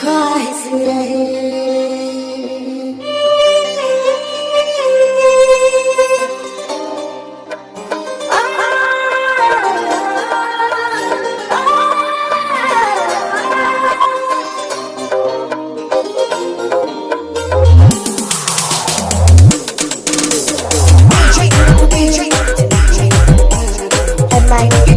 cries rahe Bye.